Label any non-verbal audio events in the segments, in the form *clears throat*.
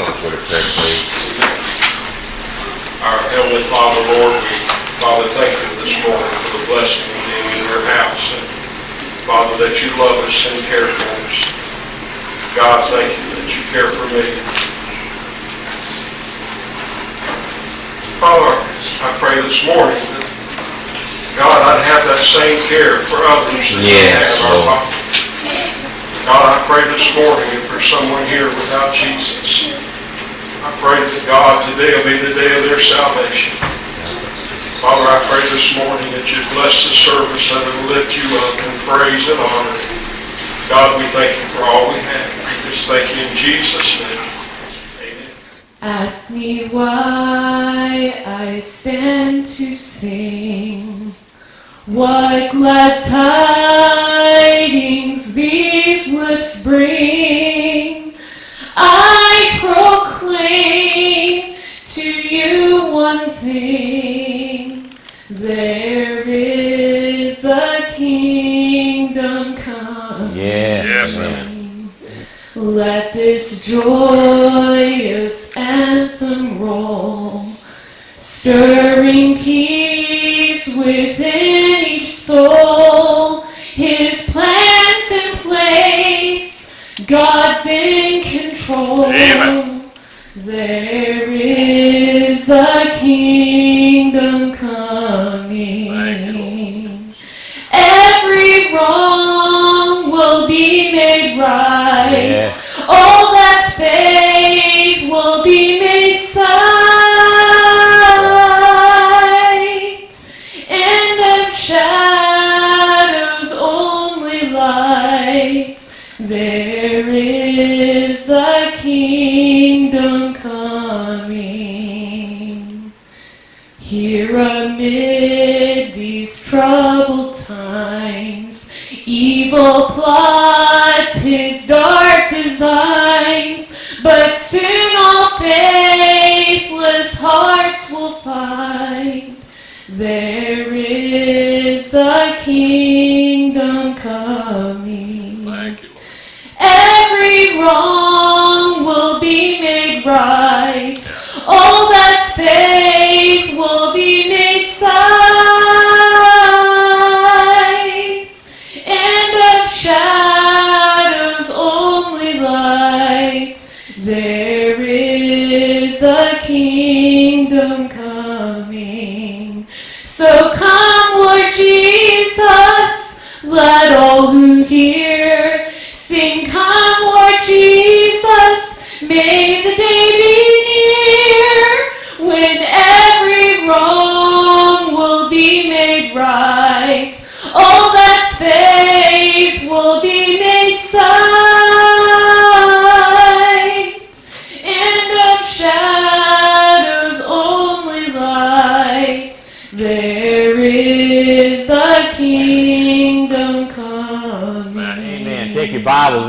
Tom, would you with a prayer, please? Our Heavenly Father, Lord, we, Father, thank you this morning for the blessing of being in your house. And Father, that you love us and care for us. God, thank you that you care for me. Father, I pray this morning that, God, I'd have that same care for others Yes, Lord. God, I pray this morning if there's someone here without Jesus, pray that God, today will be the day of their salvation. Father, I pray this morning that you bless the service, that it lift you up in praise and honor. God, we thank you for all we have. We just thank you in Jesus' name. Amen. Ask me why I stand to sing. What glad tidings these lips bring. I proclaim Let this joyous anthem roll, stirring peace hearts will find there is a kingdom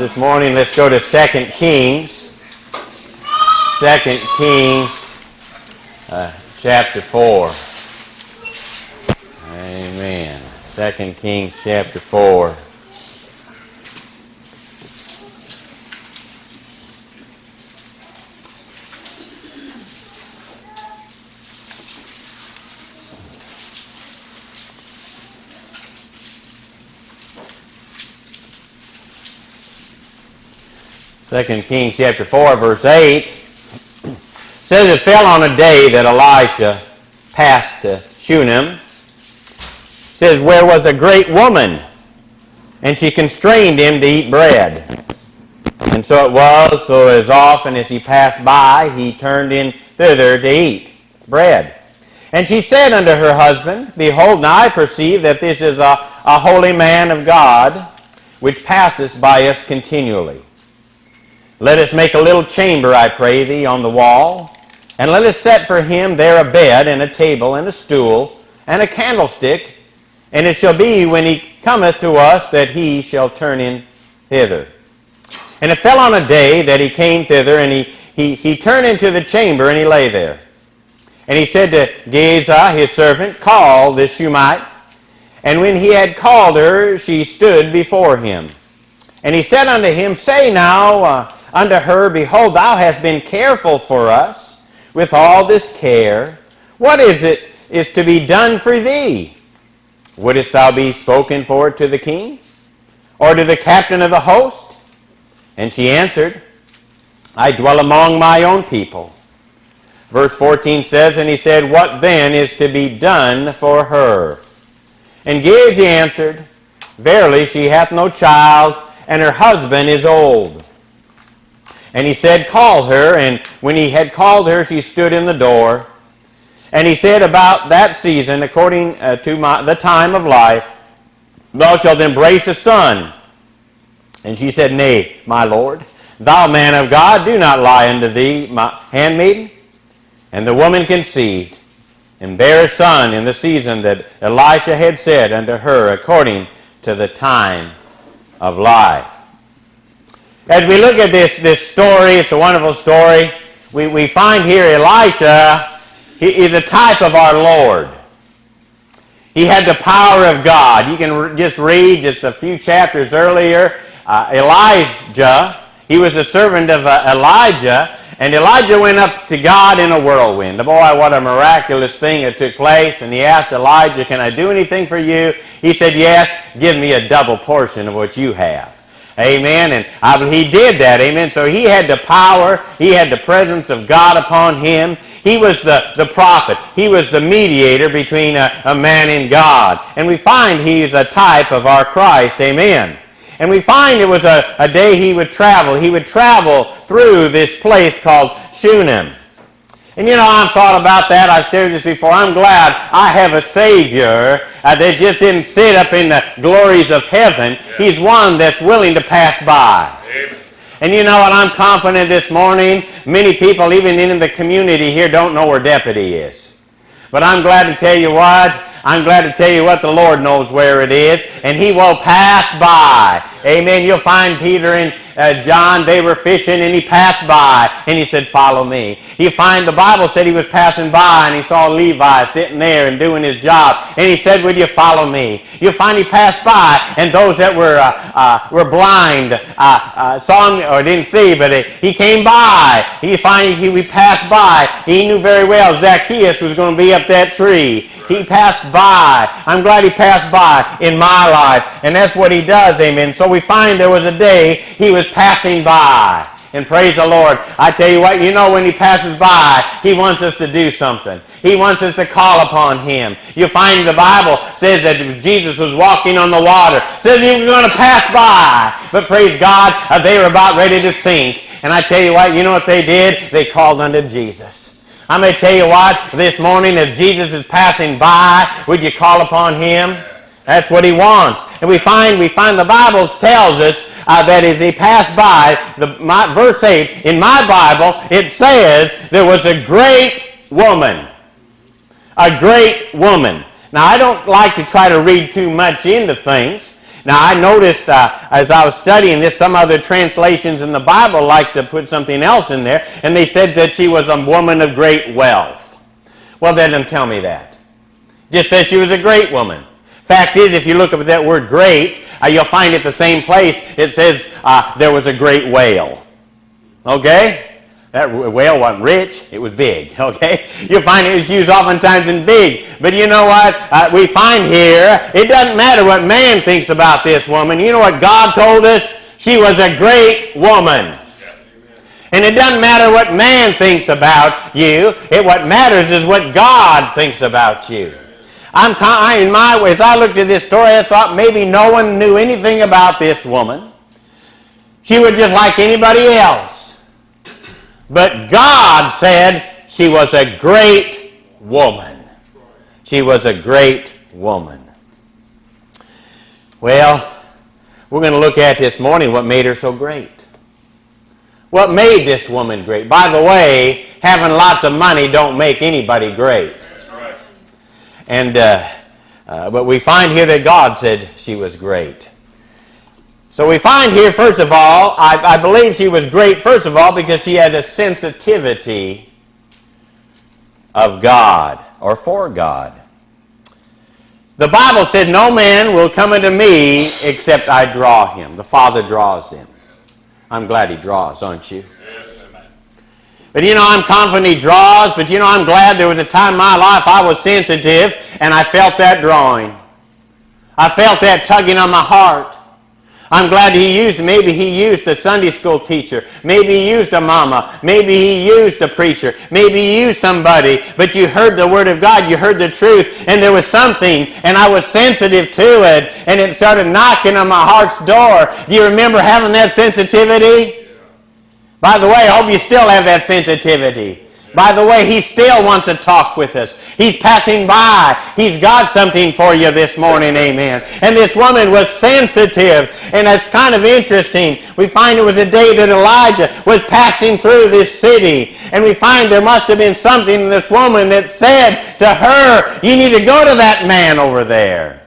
this morning. Let's go to 2 Kings. 2 Kings uh, chapter 4. Amen. 2 Kings chapter 4. Second Kings chapter 4, verse 8 says it fell on a day that Elisha passed to Shunem. says where was a great woman, and she constrained him to eat bread. And so it was, so as often as he passed by, he turned in thither to eat bread. And she said unto her husband, Behold, now I perceive that this is a, a holy man of God, which passeth by us continually. Let us make a little chamber, I pray thee, on the wall, and let us set for him there a bed, and a table, and a stool, and a candlestick, and it shall be when he cometh to us that he shall turn in hither. And it fell on a day that he came thither, and he, he, he turned into the chamber, and he lay there. And he said to Gehazi, his servant, Call this Shunammite. And when he had called her, she stood before him. And he said unto him, Say now, uh, unto her, Behold, thou hast been careful for us with all this care. What is it is to be done for thee? Wouldst thou be spoken for to the king? Or to the captain of the host? And she answered, I dwell among my own people. Verse 14 says, And he said, What then is to be done for her? And Gehazi answered, Verily she hath no child, and her husband is old. And he said, Call her. And when he had called her, she stood in the door. And he said, About that season, according uh, to my, the time of life, thou shalt embrace a son. And she said, Nay, my lord, thou man of God, do not lie unto thee, my handmaiden. And the woman conceived, and bare a son in the season that Elisha had said unto her, according to the time of life. As we look at this, this story, it's a wonderful story. We, we find here Elisha, he is a type of our Lord. He had the power of God. You can just read just a few chapters earlier. Uh, Elijah, he was a servant of uh, Elijah, and Elijah went up to God in a whirlwind. Boy, what a miraculous thing that took place. And he asked Elijah, Can I do anything for you? He said, Yes, give me a double portion of what you have. Amen. And I, he did that. Amen. So he had the power, he had the presence of God upon him. He was the, the prophet. He was the mediator between a, a man and God. And we find he's a type of our Christ. Amen. And we find it was a, a day he would travel. He would travel through this place called Shunem. And you know, I've thought about that. I've shared this before. I'm glad I have a Savior uh, that just didn't sit up in the glories of heaven. He's one that's willing to pass by. Amen. And you know what? I'm confident this morning, many people, even in the community here, don't know where deputy is. But I'm glad to tell you what. I'm glad to tell you what the Lord knows where it is, and He will pass by. Amen. You'll find Peter and uh, John, they were fishing, and he passed by, and he said, Follow me. You find the Bible said he was passing by, and he saw Levi sitting there and doing his job, and he said, Would you follow me? You'll find he passed by, and those that were, uh, uh, were blind uh, uh, saw him, or didn't see, but he came by. You find he, he passed by. He knew very well Zacchaeus was going to be up that tree. He passed by. I'm glad he passed by in my life. And that's what he does, amen. So we find there was a day he was passing by. And praise the Lord. I tell you what, you know when he passes by, he wants us to do something. He wants us to call upon him. You find the Bible says that Jesus was walking on the water. Says he was going to pass by. But praise God, uh, they were about ready to sink. And I tell you what, you know what they did? They called unto Jesus. Going to tell you what, this morning, if Jesus is passing by, would you call upon him? That's what he wants. And we find, we find the Bible tells us uh, that as he passed by, the, my, verse 8, in my Bible, it says there was a great woman. A great woman. Now, I don't like to try to read too much into things. Now, I noticed uh, as I was studying this, some other translations in the Bible like to put something else in there, and they said that she was a woman of great wealth. Well, they didn't tell me that. Just said she was a great woman. Fact is, if you look up at that word great, uh, you'll find it the same place. It says uh, there was a great whale. Okay? That whale wasn't rich, it was big, *laughs* okay? You'll find it was used oftentimes in big. But you know what? Uh, we find here, it doesn't matter what man thinks about this woman. You know what God told us? She was a great woman. And it doesn't matter what man thinks about you. It, what matters is what God thinks about you. I'm I, in my way, as I looked at this story, I thought maybe no one knew anything about this woman. She was just like anybody else. But God said she was a great woman. She was a great woman. Well, we're going to look at this morning what made her so great. What made this woman great? By the way, having lots of money don't make anybody great. And uh, uh, but we find here that God said she was great. So we find here, first of all, I, I believe she was great, first of all, because she had a sensitivity of God or for God. The Bible said, No man will come unto me except I draw him. The Father draws him. I'm glad he draws, aren't you? But you know, I'm confident he draws, but you know, I'm glad there was a time in my life I was sensitive and I felt that drawing. I felt that tugging on my heart. I'm glad he used, maybe he used a Sunday school teacher. Maybe he used a mama. Maybe he used a preacher. Maybe he used somebody. But you heard the word of God. You heard the truth. And there was something. And I was sensitive to it. And it started knocking on my heart's door. Do you remember having that sensitivity? By the way, I hope you still have that sensitivity. By the way, he still wants to talk with us. He's passing by. He's got something for you this morning, amen. And this woman was sensitive, and that's kind of interesting. We find it was a day that Elijah was passing through this city, and we find there must have been something in this woman that said to her, You need to go to that man over there.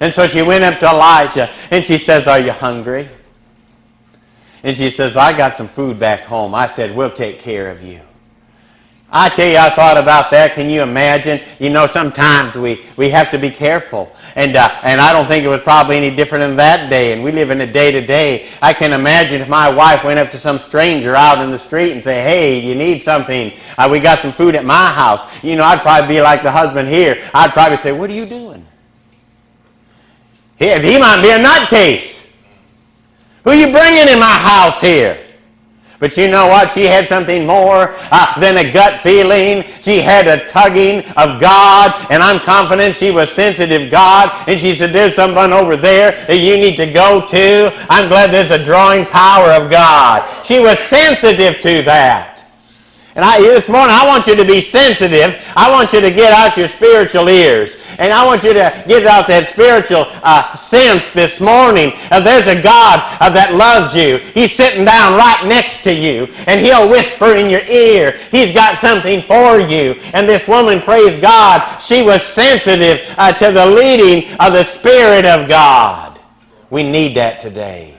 And so she went up to Elijah, and she says, Are you hungry? And she says, I got some food back home. I said, We'll take care of you. I tell you, I thought about that. Can you imagine? You know, sometimes we, we have to be careful. And, uh, and I don't think it was probably any different in that day. And we live in a day to day. I can imagine if my wife went up to some stranger out in the street and say, hey, you need something. Uh, we got some food at my house. You know, I'd probably be like the husband here. I'd probably say, what are you doing? He, he might be a nutcase. Who you bringing in my house here? But you know what? She had something more uh, than a gut feeling. She had a tugging of God, and I'm confident she was sensitive God. And she said, "There's someone over there that you need to go to." I'm glad there's a drawing power of God. She was sensitive to that. And I, this morning, I want you to be sensitive. I want you to get out your spiritual ears. And I want you to get out that spiritual uh, sense this morning. Uh, there's a God uh, that loves you. He's sitting down right next to you. And he'll whisper in your ear. He's got something for you. And this woman, praise God, she was sensitive uh, to the leading of the Spirit of God. We need that today.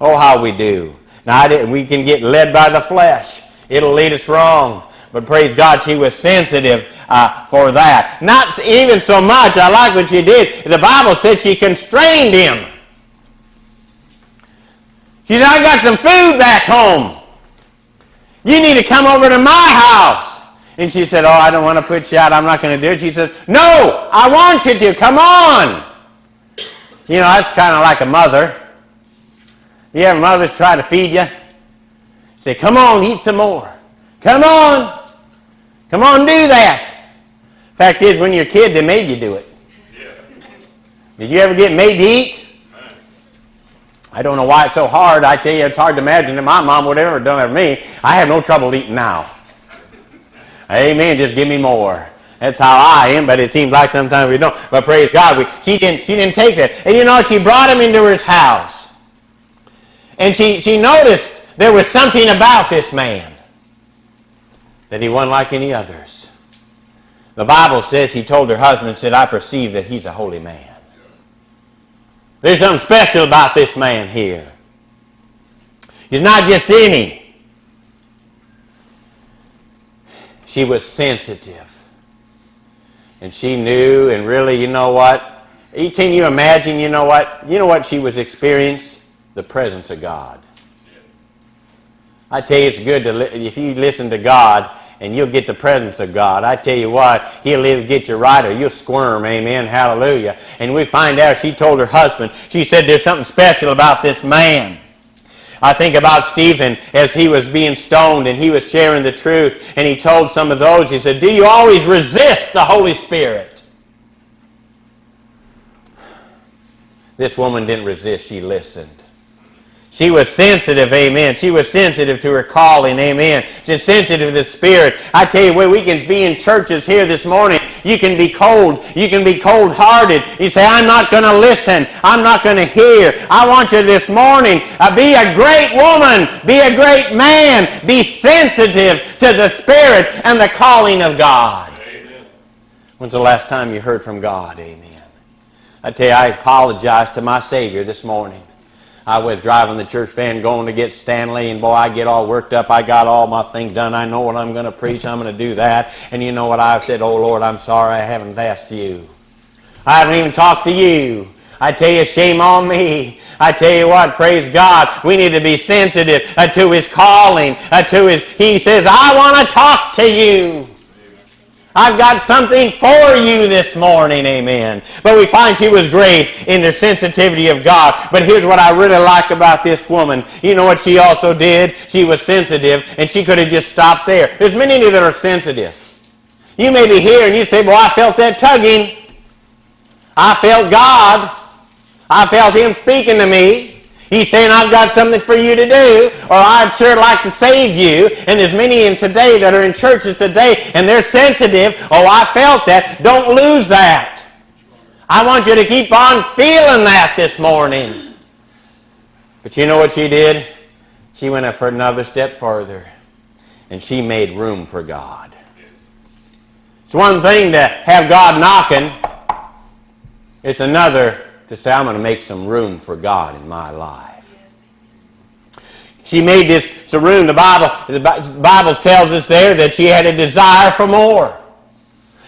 Oh, how we do. Now, we can get led by the flesh. It'll lead us wrong. But praise God, she was sensitive uh, for that. Not even so much, I like what she did. The Bible said she constrained him. She said, I got some food back home. You need to come over to my house. And she said, Oh, I don't want to put you out. I'm not going to do it. She said, No, I want you to. Come on. You know, that's kind of like a mother. You have mothers try to feed you? Say, come on, eat some more. Come on. Come on, do that. Fact is, when you're a kid, they made you do it. Did you ever get made to eat? I don't know why it's so hard. I tell you, it's hard to imagine that my mom would ever have done it for me. I have no trouble eating now. Amen. Just give me more. That's how I am, but it seems like sometimes we don't. But praise God, we, she, didn't, she didn't take that. And you know, she brought him into his house. And she, she noticed there was something about this man that he wasn't like any others. The Bible says he told her husband, said, I perceive that he's a holy man. There's something special about this man here. He's not just any. She was sensitive. And she knew, and really, you know what? Can you imagine, you know what? You know what she was experiencing? The presence of God. I tell you, it's good to li- if you listen to God and you'll get the presence of God. I tell you what, He'll either get you right or you'll squirm. Amen. Hallelujah. And we find out she told her husband, she said, There's something special about this man. I think about Stephen as he was being stoned and he was sharing the truth and he told some of those, he said, Do you always resist the Holy Spirit? This woman didn't resist, she listened. She was sensitive, amen. She was sensitive to her calling, amen. She's sensitive to the Spirit. I tell you what, we can be in churches here this morning. You can be cold. You can be cold hearted. You say, I'm not going to listen. I'm not going to hear. I want you this morning, uh, be a great woman. Be a great man. Be sensitive to the Spirit and the calling of God. Amen. When's the last time you heard from God? Amen. I tell you, I apologize to my Savior this morning. I was driving the church van going to get Stanley, and boy, I get all worked up. I got all my things done. I know what I'm going to preach. I'm going to do that. And you know what? I've said, Oh, Lord, I'm sorry I haven't asked you. I haven't even talked to you. I tell you, shame on me. I tell you what, praise God, we need to be sensitive uh, to His calling, uh, to His. He says, I want to talk to you. I've got something for you this morning, amen. But we find she was great in the sensitivity of God. But here's what I really like about this woman. You know what she also did? She was sensitive, and she could have just stopped there. There's many that are sensitive. You may be here and you say, Well, I felt that tugging. I felt God. I felt Him speaking to me. He's saying, I've got something for you to do, or I'd sure like to save you. And there's many in today that are in churches today, and they're sensitive. Oh, I felt that. Don't lose that. I want you to keep on feeling that this morning. But you know what she did? She went up for another step further, and she made room for God. It's one thing to have God knocking. It's another to say, I'm going to make some room for God in my life. She made this room. The Bible, the Bible tells us there that she had a desire for more.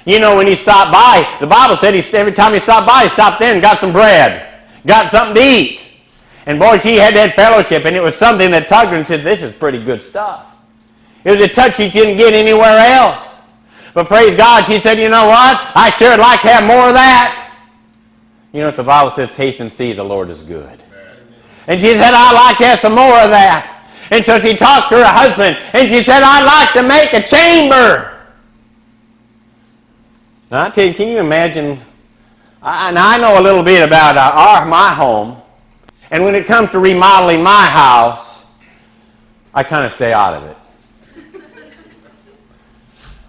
You know, when he stopped by, the Bible said he, every time he stopped by, he stopped there and got some bread, got something to eat. And boy, she had that fellowship, and it was something that tugged her and said, This is pretty good stuff. It was a touch she didn't get anywhere else. But praise God, she said, You know what? I sure would like to have more of that. You know what the Bible says? Taste and see the Lord is good. And she said, I'd like to have some more of that. And so she talked to her husband and she said, I'd like to make a chamber. Now, I tell you, can you imagine? I, and I know a little bit about uh, our, my home. And when it comes to remodeling my house, I kind of stay out of it.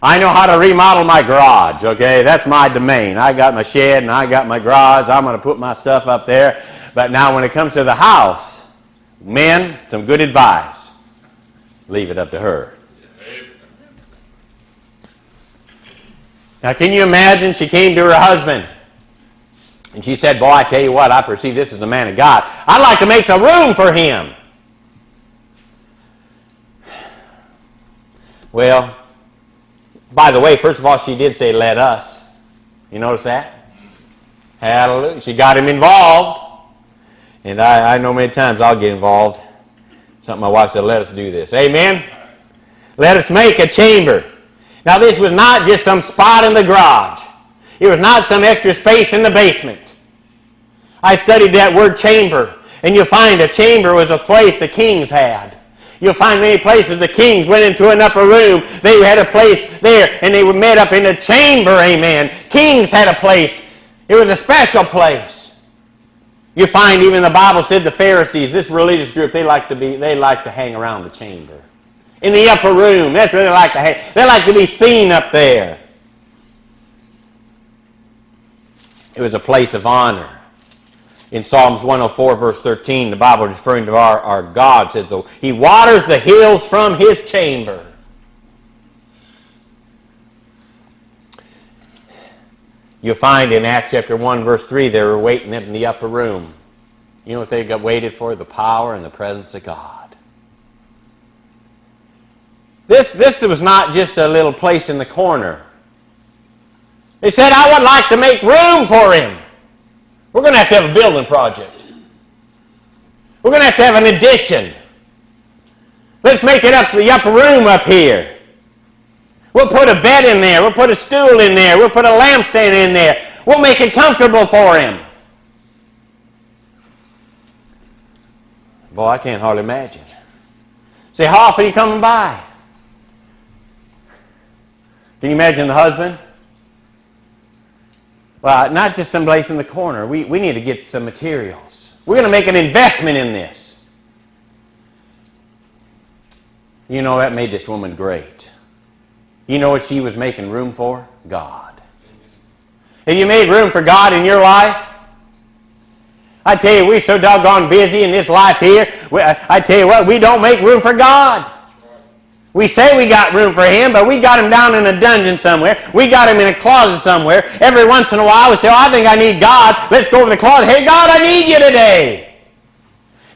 I know how to remodel my garage, okay? That's my domain. I got my shed and I got my garage. I'm going to put my stuff up there. But now when it comes to the house, men, some good advice. Leave it up to her. Now, can you imagine? She came to her husband and she said, Boy, I tell you what, I perceive this as a man of God. I'd like to make some room for him. *sighs* Well, by the way, first of all, she did say, let us. You notice that? Hallelujah. She got him involved. And I, I know many times I'll get involved. Something my wife said, let us do this. Amen? Let us make a chamber. Now, this was not just some spot in the garage. It was not some extra space in the basement. I studied that word chamber, and you'll find a chamber was a place the kings had. You'll find many places the kings went into an upper room. They had a place there, and they were met up in a chamber, amen. Kings had a place. It was a special place. You find even the Bible said the Pharisees, this religious group, they like to be, they like to hang around the chamber. In the upper room. That's where they like to hang. They like to be seen up there. It was a place of honor in Psalms 104, verse 13, the Bible referring to our, our God says, oh, He waters the hills from His chamber. You'll find in Acts chapter 1, verse 3, they were waiting in the upper room. You know what they got waited for? The power and the presence of God. This, this was not just a little place in the corner. They said, I would like to make room for him. We're going to have to have a building project. We're going to have to have an addition. Let's make it up the upper room up here. We'll put a bed in there. We'll put a stool in there. We'll put a lampstand in there. We'll make it comfortable for him. Boy, I can't hardly imagine. Say, how often are you coming by? Can you imagine the husband? Well, not just someplace in the corner. We, we need to get some materials. We're going to make an investment in this. You know, that made this woman great. You know what she was making room for? God. Have you made room for God in your life? I tell you, we're so doggone busy in this life here. I tell you what, we don't make room for God. We say we got room for him, but we got him down in a dungeon somewhere. We got him in a closet somewhere. Every once in a while, we say, oh, I think I need God. Let's go to the closet. Hey, God, I need you today.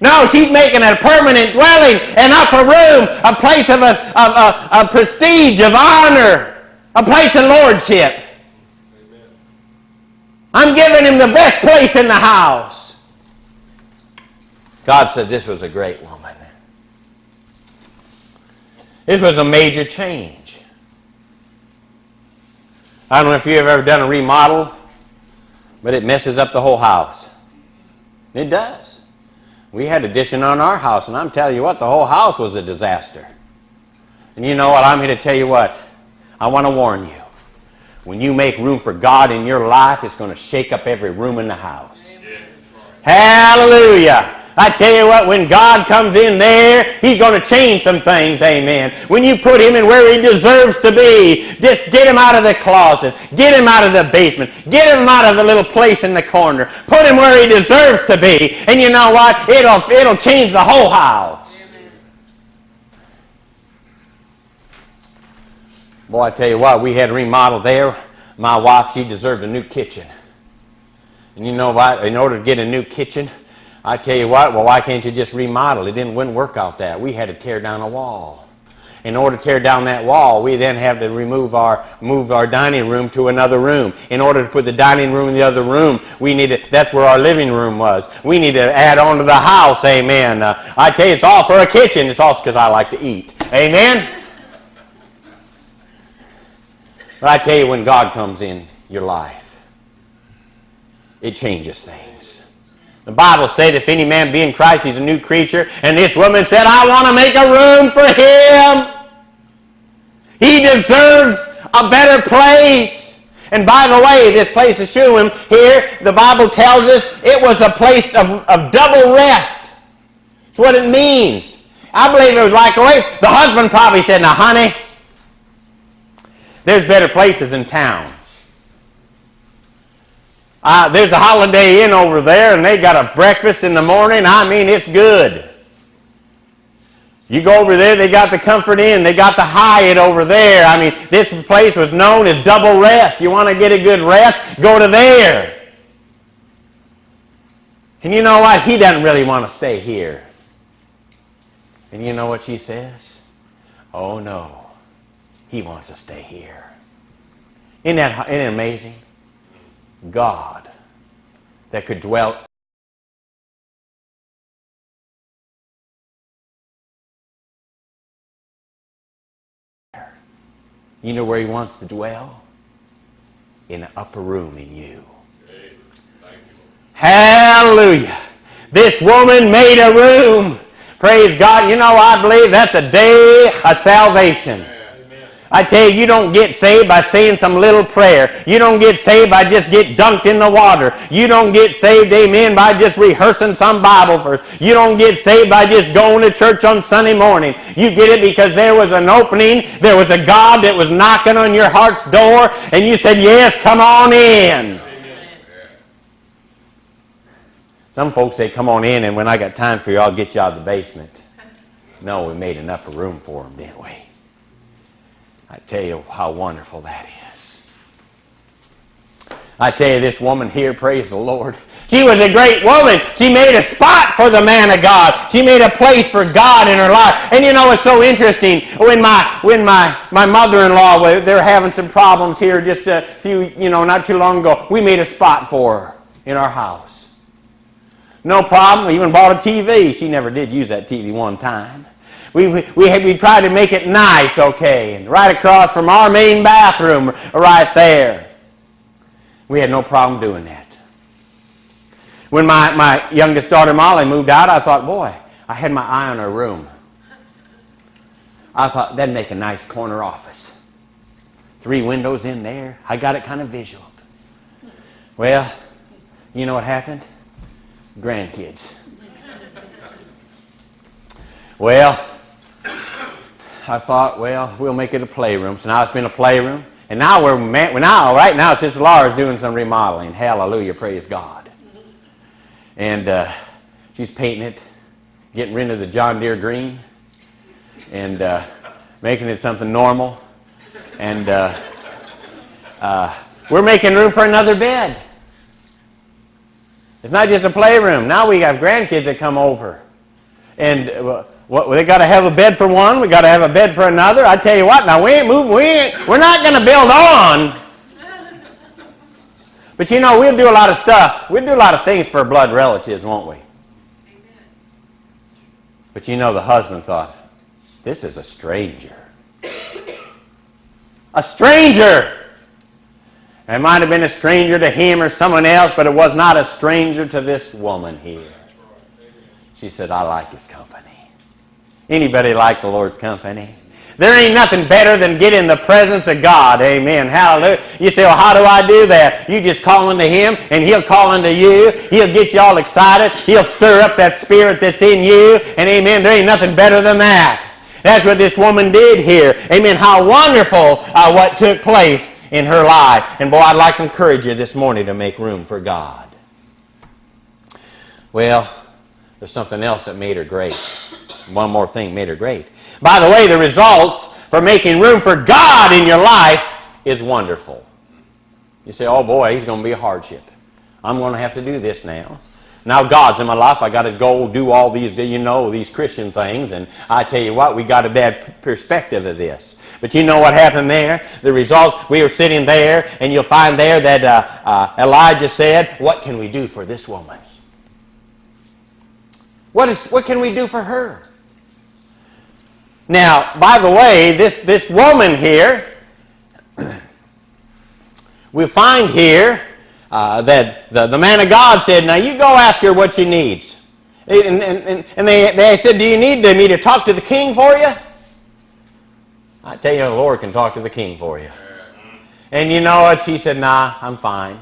No, she's making a permanent dwelling, an upper room, a place of, a, of a, a prestige, of honor, a place of lordship. I'm giving him the best place in the house. God said this was a great woman. This was a major change. I don't know if you've ever done a remodel, but it messes up the whole house. It does. We had addition on our house, and I'm telling you what, the whole house was a disaster. And you know what? I'm here to tell you what. I want to warn you. When you make room for God in your life, it's going to shake up every room in the house. Hallelujah. I tell you what, when God comes in there, He's going to change some things, amen. When you put Him in where He deserves to be, just get Him out of the closet, get Him out of the basement, get Him out of the little place in the corner, put Him where He deserves to be, and you know what? It'll, it'll change the whole house. Boy, I tell you what, we had a remodel there. My wife, she deserved a new kitchen. And you know what? In order to get a new kitchen, I tell you what, well, why can't you just remodel? It didn't work out that. We had to tear down a wall. In order to tear down that wall, we then have to remove our move our dining room to another room. In order to put the dining room in the other room, we need to, that's where our living room was. We need to add on to the house. Amen. Uh, I tell you, it's all for a kitchen. It's also because I like to eat. Amen. But I tell you, when God comes in your life, it changes things. The Bible said, if any man be in Christ, he's a new creature. And this woman said, I want to make a room for him. He deserves a better place. And by the way, this place of Shunem here, the Bible tells us it was a place of, of double rest. That's what it means. I believe it was like a. The husband probably said, Now, honey, there's better places in town. Uh, there's a Holiday Inn over there, and they got a breakfast in the morning. I mean, it's good. You go over there, they got the Comfort Inn, they got the Hyatt over there. I mean, this place was known as double rest. You want to get a good rest? Go to there. And you know what? He doesn't really want to stay here. And you know what she says? Oh no, he wants to stay here. Isn't that, isn't it amazing? God that could dwell You know where he wants to dwell? In an upper room in you. Hallelujah. This woman made a room. Praise God. You know, I believe that's a day of salvation. I tell you, you don't get saved by saying some little prayer. You don't get saved by just get dunked in the water. You don't get saved, amen, by just rehearsing some Bible verse. You don't get saved by just going to church on Sunday morning. You get it because there was an opening. There was a God that was knocking on your heart's door, and you said, yes, come on in. Some folks say, come on in, and when I got time for you, I'll get you out of the basement. No, we made enough room for them, didn't we? I tell you how wonderful that is. I tell you, this woman here, praise the Lord. She was a great woman. She made a spot for the man of God. She made a place for God in her life. And you know, it's so interesting. When my when my, my mother-in-law, they're having some problems here just a few, you know, not too long ago. We made a spot for her in our house. No problem. We even bought a TV. She never did use that TV one time. We, we, we, we tried to make it nice, okay, and right across from our main bathroom, right there. We had no problem doing that. When my, my youngest daughter, Molly, moved out, I thought, boy, I had my eye on her room. I thought, that'd make a nice corner office. Three windows in there. I got it kind of visual. Well, you know what happened? Grandkids. Well, I thought, well, we'll make it a playroom. So now it's been a playroom. And now we're now right now Sister Laura's doing some remodeling. Hallelujah, praise God. And uh, she's painting it, getting rid of the John Deere green, and uh, making it something normal. And uh, uh we're making room for another bed. It's not just a playroom. Now we have grandkids that come over, and well, they got to have a bed for one. We got to have a bed for another. I tell you what, now we ain't moving. We ain't, we're not going to build on. But you know, we'll do a lot of stuff. We'll do a lot of things for blood relatives, won't we? Amen. But you know, the husband thought, this is a stranger. A stranger! It might have been a stranger to him or someone else, but it was not a stranger to this woman here. She said, I like his company. Anybody like the Lord's company? There ain't nothing better than get in the presence of God. Amen. Hallelujah. You say, well, how do I do that? You just call unto Him, and He'll call unto you. He'll get you all excited. He'll stir up that spirit that's in you. And amen. There ain't nothing better than that. That's what this woman did here. Amen. How wonderful uh, what took place in her life. And boy, I'd like to encourage you this morning to make room for God. Well, there's something else that made her great. One more thing made her great. By the way, the results for making room for God in your life is wonderful. You say, oh boy, he's going to be a hardship. I'm going to have to do this now. Now God's in my life. I got to go do all these, you know, these Christian things. And I tell you what, we got a bad perspective of this. But you know what happened there? The results, we were sitting there, and you'll find there that uh, uh, Elijah said, what can we do for this woman? What, is, what can we do for her? Now, by the way, this, this woman here, *clears throat* we find here uh, that the, the man of God said, Now you go ask her what she needs. And, and, and they, they said, Do you need me to talk to the king for you? I tell you, the Lord can talk to the king for you. And you know what? She said, Nah, I'm fine.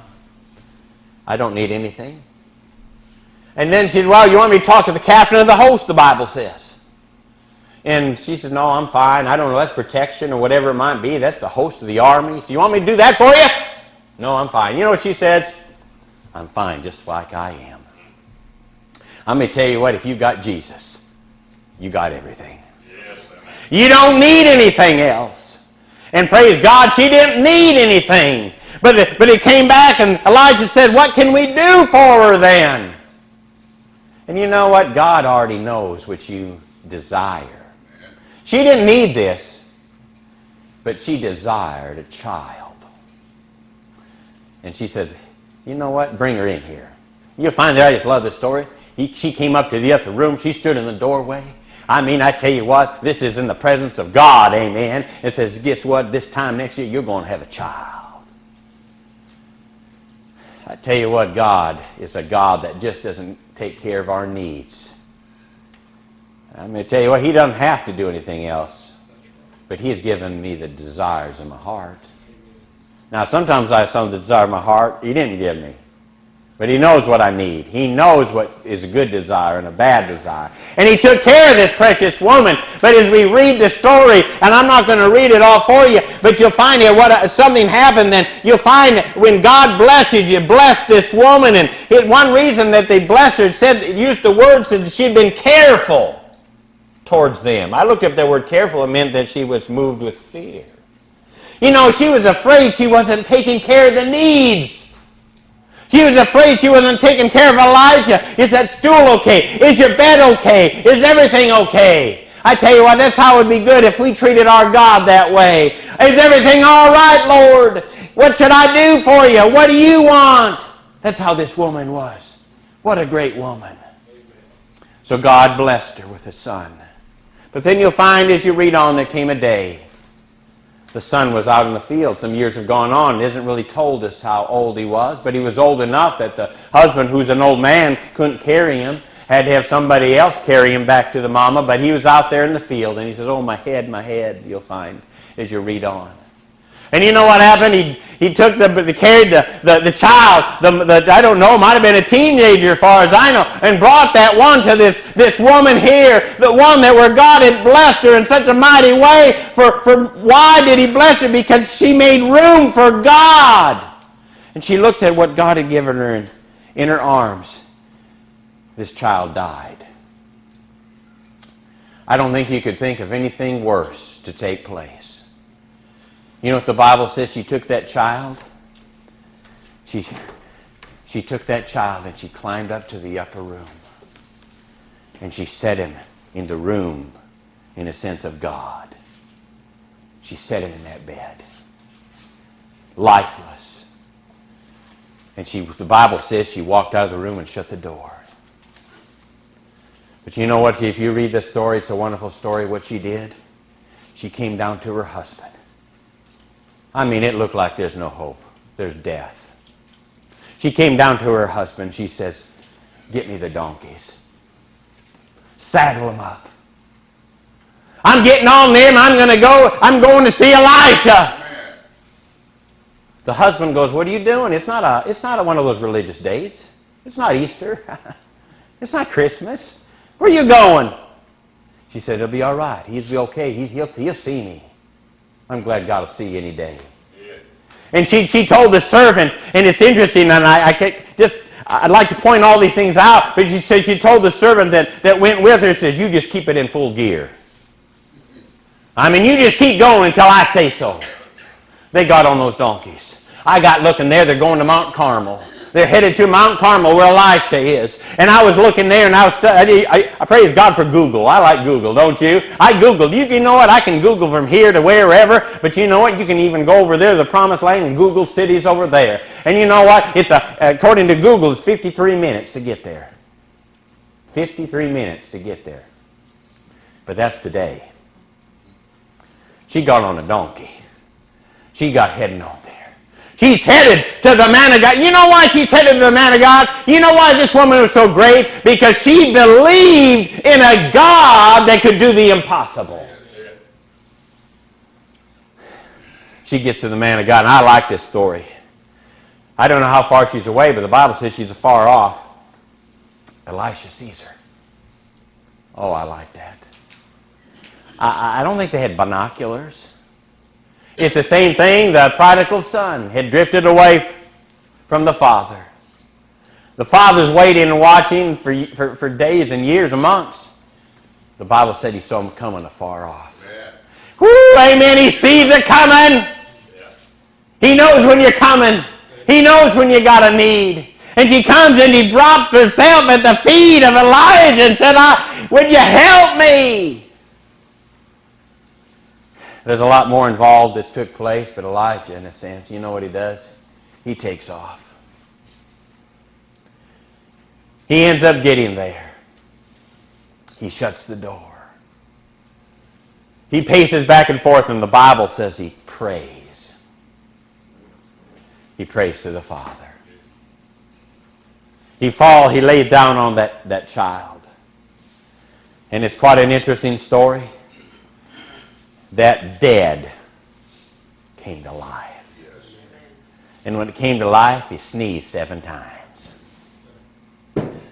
I don't need anything. And then she said, Well, you want me to talk to the captain of the host, the Bible says. And she said, No, I'm fine. I don't know. That's protection or whatever it might be. That's the host of the army. So you want me to do that for you? No, I'm fine. You know what she says? I'm fine just like I am. I'm going to tell you what, if you've got Jesus, you got everything. Yes. You don't need anything else. And praise God, she didn't need anything. But it, but it came back and Elijah said, What can we do for her then? And you know what? God already knows what you desire. She didn't need this, but she desired a child. And she said, You know what? Bring her in here. You'll find that I just love this story. He, she came up to the upper room. She stood in the doorway. I mean, I tell you what, this is in the presence of God, amen. It says, guess what? This time next year, you're going to have a child. I tell you what, God is a God that just doesn't take care of our needs. I'm going to tell you what, He doesn't have to do anything else, but He's given me the desires of my heart. Now, sometimes I have some of the desire of my heart He didn't give me. But He knows what I need. He knows what is a good desire and a bad desire. And He took care of this precious woman. But as we read the story, and I'm not going to read it all for you, but you'll find here what uh, something happened. Then you'll find when God blessed you, you blessed this woman. And it, one reason that they blessed her, said, used the words that she'd been careful towards them. I looked up that word careful. It meant that she was moved with fear. You know, she was afraid she wasn't taking care of the needs. She was afraid she wasn't taking care of Elijah. Is that stool okay? Is your bed okay? Is everything okay? I tell you what, that's how it would be good if we treated our God that way. Is everything all right, Lord? What should I do for you? What do you want? That's how this woman was. What a great woman. So God blessed her with a son. But then you'll find as you read on, there came a day the son was out in the field. Some years have gone on. It isn't really told us how old he was, but he was old enough that the husband, who's an old man, couldn't carry him. Had to have somebody else carry him back to the mama, but he was out there in the field, and he says, Oh, my head, my head, you'll find as you read on. And you know what happened? He, he took the, the carried the, the, the child, the, the, I don't know, might have been a teenager as far as I know, and brought that one to this, this woman here, the one that where God had blessed her in such a mighty way. For, for why did he bless her? Because she made room for God. And she looks at what God had given her in, in her arms. This child died. I don't think you could think of anything worse to take place. You know what the Bible says? She took that child. She, she took that child and she climbed up to the upper room. And she set him in the room, in a sense, of God. She set him in that bed. Lifeless. And she, the Bible says she walked out of the room and shut the door. But you know what? If you read the story, it's a wonderful story what she did. She came down to her husband. I mean, it looked like there's no hope. There's death. She came down to her husband. She says, Get me the donkeys. Saddle them up. I'm getting on them. I'm going to go. I'm going to see Elisha. The husband goes, "What are you doing? It's not a. It's not a, one of those religious days. It's not Easter. *laughs* it's not Christmas. Where are you going?" She said, "It'll be all right. He'll be okay. He, he'll he'll see me. I'm glad God will see you any day." And she, she told the servant, and it's interesting, and I, I just I'd like to point all these things out, but she said she told the servant that, that went with her, says, You just keep it in full gear. I mean, you just keep going until I say so. They got on those donkeys. I got looking there, they're going to Mount Carmel. They're headed to Mount Carmel where Elisha is. And I was looking there and I was, I, I, I praise God for Google. I like Google, don't you? I Googled. You, you know what? I can Google from here to wherever, but you know what? You can even go over there the promised land and Google cities over there. And you know what? It's a, according to Google, it's 53 minutes to get there. 53 minutes to get there. But that's today. She got on a donkey. She got heading on there. She's headed to the man of God. You know why she's headed to the man of God? You know why this woman was so great? Because she believed in a God that could do the impossible. She gets to the man of God, and I like this story. I don't know how far she's away, but the Bible says she's far off. Elisha sees her. Oh, I like that. I, I don't think they had binoculars. It's the same thing. The prodigal son had drifted away from the father. The father's waiting and watching for, for, for days and years and months. The Bible said he saw him coming afar off. Yeah. Woo, amen. He sees it coming. Yeah. He knows when you're coming. He knows when you got a need. And she comes and he drops herself at the feet of Elijah and said, I, Would you help me? There's a lot more involved that's took place, but Elijah, in a sense, you know what he does? He takes off. He ends up getting there. He shuts the door. He paces back and forth, and the Bible says he prays. He prays to the Father. He fall, he lays down on that, that child. And it's quite an interesting story that dead came to life. Yes. And when it came to life, he sneezed seven times.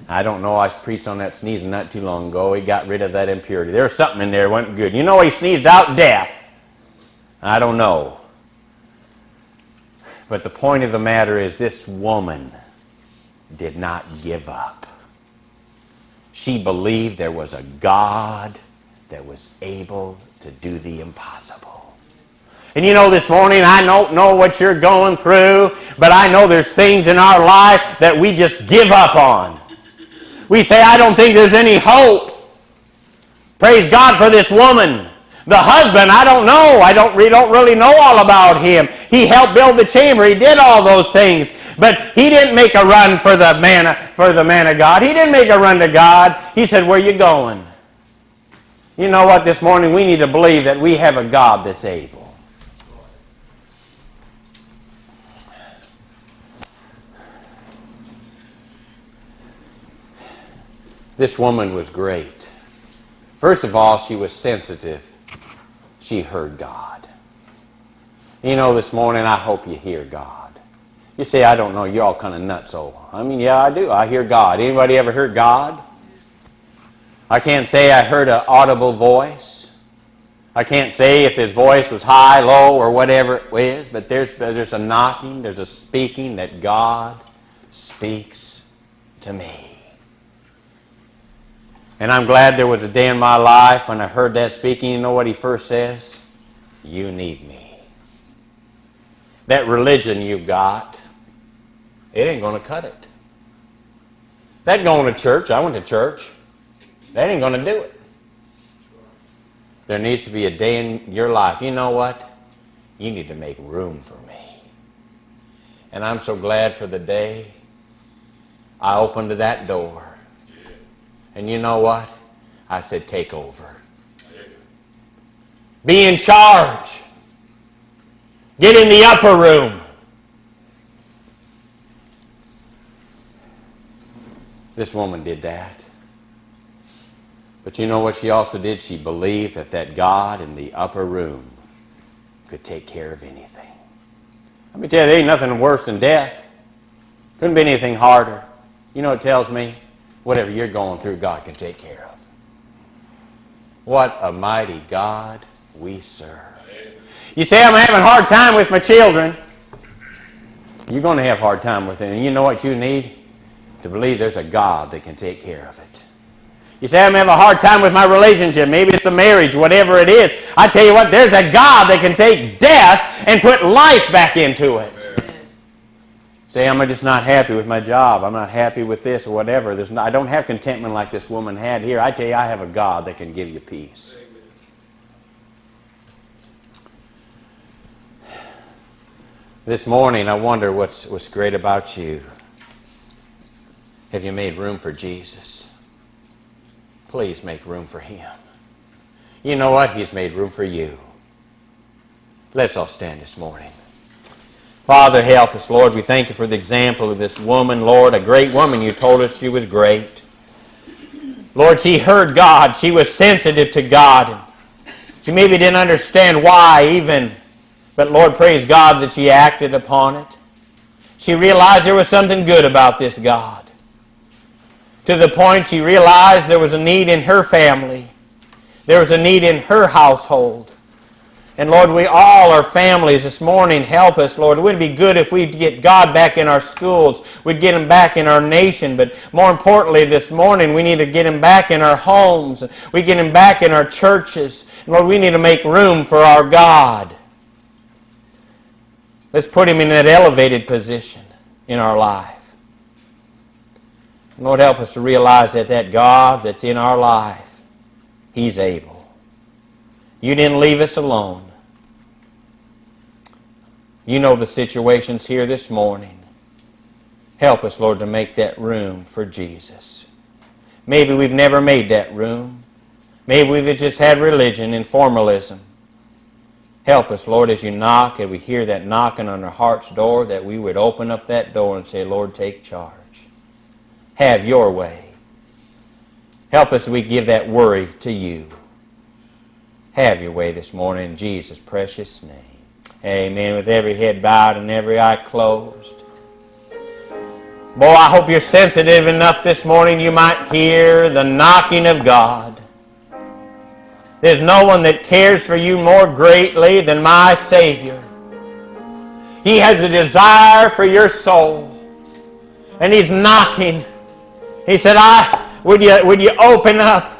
I don't know. I preached on that sneezing not too long ago. He got rid of that impurity. There was something in there wasn't good. You know, he sneezed out death. I don't know. But the point of the matter is this woman did not give up. She believed there was a God that was able to do the impossible. And you know, this morning, I don't know what you're going through, but I know there's things in our life that we just give up on. We say, I don't think there's any hope. Praise God for this woman. The husband, I don't know. I don't, we don't really know all about him. He helped build the chamber. He did all those things. But he didn't make a run for the man, for the man of God. He didn't make a run to God. He said, where you going? You know what? This morning we need to believe that we have a God that's able. This woman was great. First of all, she was sensitive. She heard God. You know, this morning I hope you hear God. You say, I don't know, you're all kind of nuts. Oh, I mean, yeah, I do. I hear God. Anybody ever hear God? I can't say I heard an audible voice. I can't say if his voice was high, low, or whatever it is, but there's, there's a knocking, there's a speaking that God speaks to me. And I'm glad there was a day in my life when I heard that speaking. You know what he first says? You need me. That religion you've got, it ain't going to cut it. That going to church, I went to church. That ain't going to do it. There needs to be a day in your life. You know what? You need to make room for me. And I'm so glad for the day I opened that door. And you know what? I said, take over. Be in charge. Get in the upper room. This woman did that. But you know what she also did? She believed that that God in the upper room could take care of anything. Let me tell you, there ain't nothing worse than death. Couldn't be anything harder. You know, it tells me whatever you're going through, God can take care of. What a mighty God we serve. You say, I'm having a hard time with my children. You're going to have a hard time with them. And you know what you need? To believe there's a God that can take care of it. You say, I'm having a hard time with my relationship. Maybe it's a marriage, whatever it is. I tell you what, there's a God that can take death and put life back into it. Say, I'm just not happy with my job. I'm not happy with this or whatever. There's not, I don't have contentment like this woman had here. I tell you, I have a God that can give you peace. This morning, I wonder what's, what's great about you. Have you made room for Jesus? Please make room for Him. You know what? He's made room for you. Let's all stand this morning. Father, help us, Lord. We thank you for the example of this woman, Lord, a great woman. You told us she was great. Lord, she heard God. She was sensitive to God. She maybe didn't understand why even, but Lord, praise God that she acted upon it. She realized there was something good about this God. To the point she realized there was a need in her family. There was a need in her household. And Lord, we all are families this morning. Help us, Lord. It would be good if we'd get God back in our schools. We'd get Him back in our nation. But more importantly, this morning, we need to get Him back in our homes. We get Him back in our churches. And Lord, we need to make room for our God. Let's put Him in that elevated position in our life. Lord, help us to realize that that God that's in our life, He's able. You didn't leave us alone. You know the situations here this morning. Help us, Lord, to make that room for Jesus. Maybe we've never made that room. Maybe we've just had religion and formalism. Help us, Lord, as you knock and we hear that knocking on our heart's door, that we would open up that door and say, Lord, take charge. Have your way. Help us we give that worry to you. Have your way this morning in Jesus' precious name. Amen. With every head bowed and every eye closed. Boy, I hope you're sensitive enough this morning you might hear the knocking of God. There's no one that cares for you more greatly than my Savior. He has a desire for your soul. And He's knocking. He said, I would you would you open up?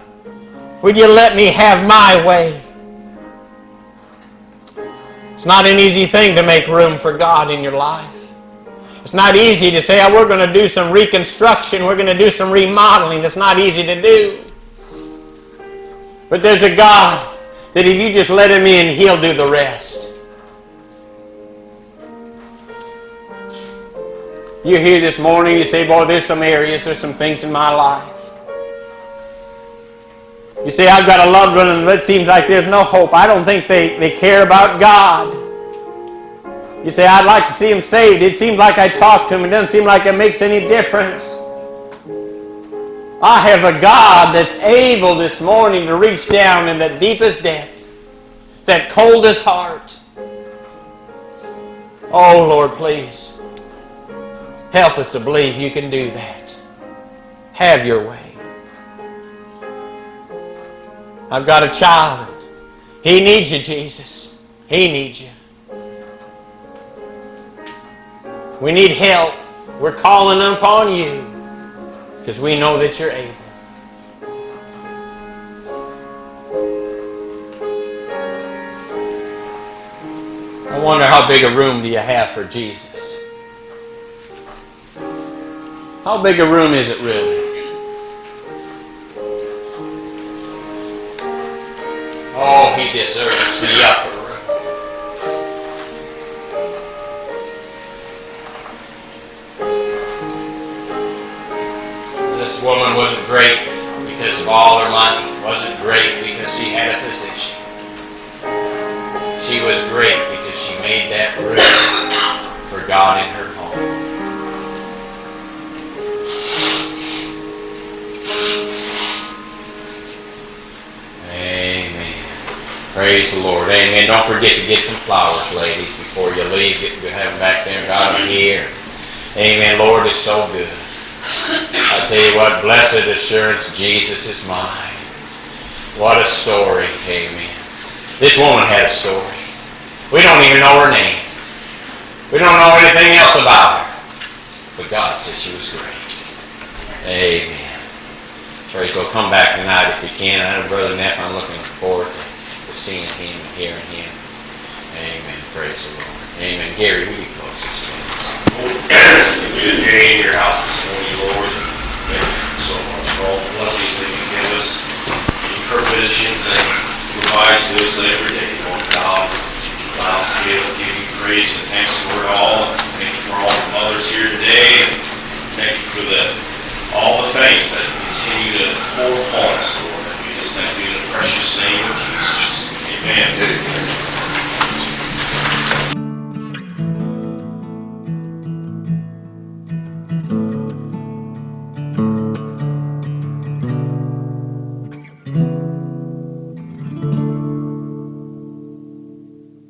Would you let me have my way? It's not an easy thing to make room for God in your life. It's not easy to say, oh, we're going to do some reconstruction, we're going to do some remodeling. It's not easy to do. But there's a God that if you just let Him in, He'll do the rest. You're here this morning, you say, boy, there's some areas, there's some things in my life. You say, I've got a loved one and it seems like there's no hope. I don't think they, they care about God. You say, I'd like to see him saved. It seems like I talk to him. It doesn't seem like it makes any difference. I have a God that's able this morning to reach down in the deepest depth, that coldest heart. Oh, Lord, please help us to believe you can do that. Have your way. I've got a child. He needs you, Jesus. He needs you. We need help. We're calling upon you because we know that you're able. I wonder how big a room do you have for Jesus? How big a room is it really? Oh, he deserves the upper room. This woman wasn't great because of all her money. Wasn't great because she had a position. She was great because she made that room for God in her. Amen. Praise the Lord. Amen. Don't forget to get some flowers, ladies, before you leave. Get, have them back there. Got them here. Amen. Lord is so good. I tell you what, blessed assurance, Jesus is mine. What a story. Amen. This woman had a story. We don't even know her name. We don't know anything else about her. But God says she was great. Amen. Praise God. Come back tonight if you can. I know Brother Neff, I'm looking forward to, to seeing him and hearing him. Amen. Praise the Lord. Amen. Gary, will you close this? It's good day in your house this morning, Lord. Thank you so much for all the blessings that you give us, the provisions that you provide to us every day, Lord God. Allow us to be able to give you praise and thanks for it all. Thank you for all the mothers here today. Thank you for the, all the things that continue to pour upon us, Lord. We just thank you in the precious name of Jesus. Amen.